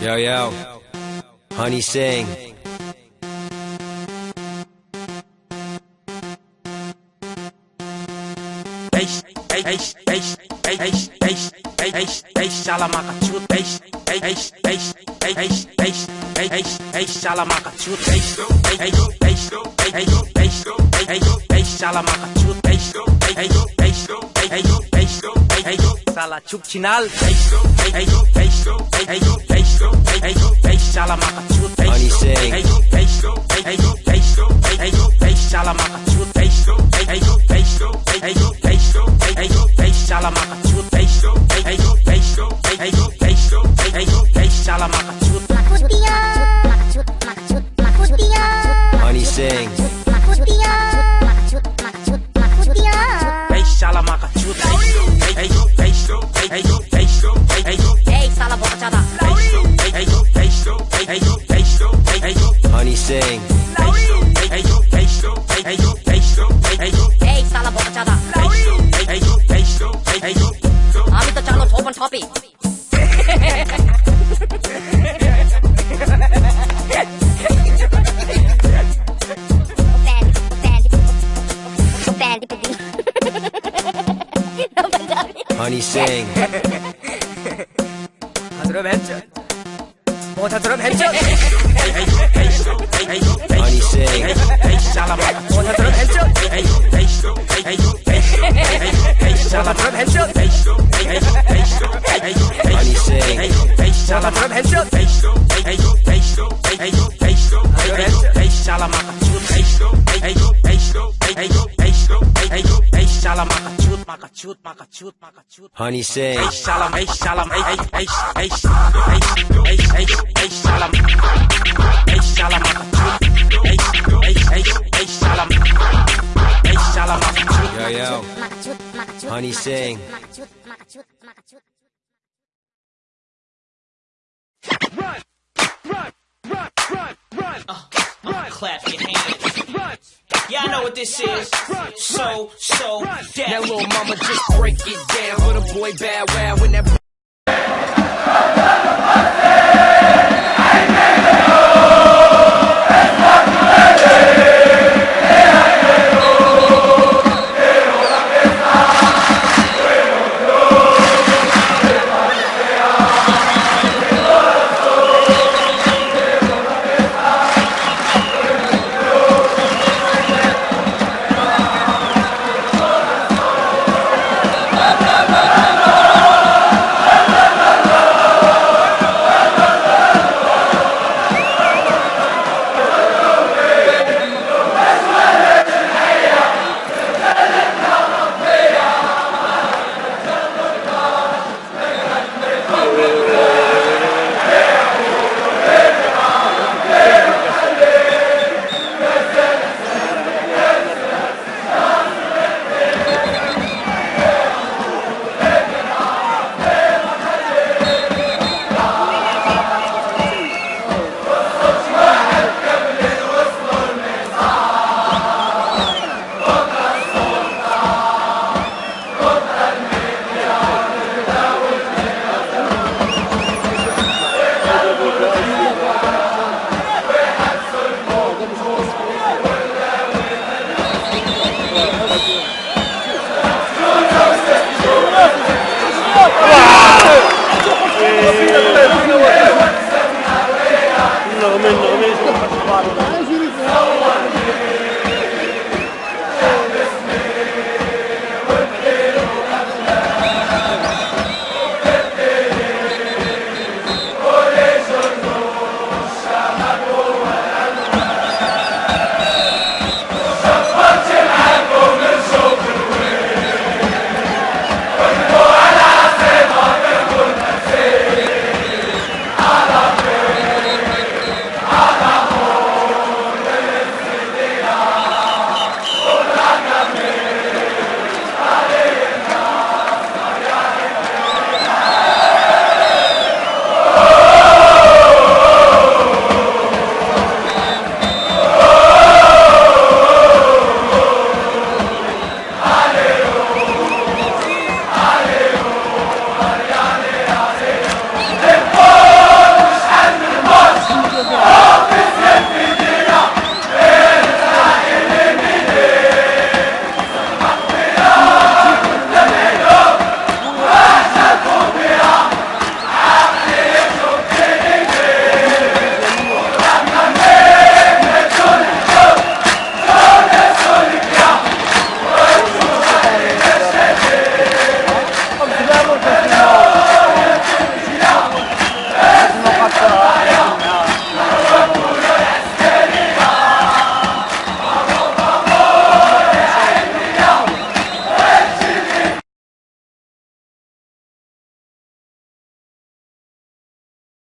Yo, yo. Honey Singh. Eish, చాలా చుక్చినాల్ చాలా మాకు చాలా మాకు చాలా మాకు చాలా మాకు Honey sings. Motorbatırım hemşe Motorbatırım hemşe Hey hey hey hey hey Honey hey, Hey hey şalama Motorbatırım hemşe Hey hey hey hey hey hey Motorbatırım hemşe Hey hey hey hey hey Honey sing Hey hey şalama hemşe Hey hey hey hey hey Hey Hey hey hey hey hey Hey Honey Singh. Eish shalom, eish shalom, eish eish eish eish eish eish eish shalom, eish shalom, eish eish eish eish shalom, eish shalom, Yo, yo. Honey Singh. Oh, clap your hands. Yeah, I know what this is. So, so, Now deaf. little mama just break it down the boy bad, Wow when that ¡Wow!